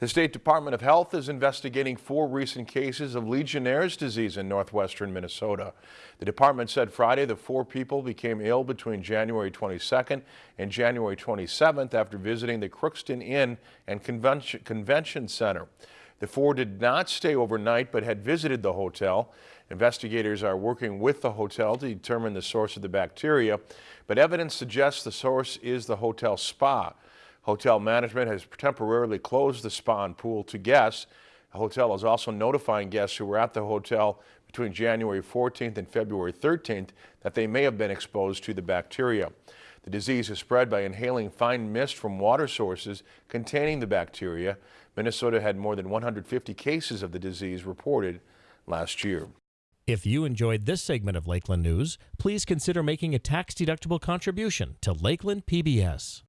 The State Department of Health is investigating four recent cases of Legionnaire's disease in northwestern Minnesota. The department said Friday the four people became ill between January 22nd and January 27th after visiting the Crookston Inn and Convention, Convention Center. The four did not stay overnight but had visited the hotel. Investigators are working with the hotel to determine the source of the bacteria, but evidence suggests the source is the hotel spa. Hotel management has temporarily closed the spa and pool to guests. The hotel is also notifying guests who were at the hotel between January 14th and February 13th that they may have been exposed to the bacteria. The disease is spread by inhaling fine mist from water sources containing the bacteria. Minnesota had more than 150 cases of the disease reported last year. If you enjoyed this segment of Lakeland News, please consider making a tax-deductible contribution to Lakeland PBS.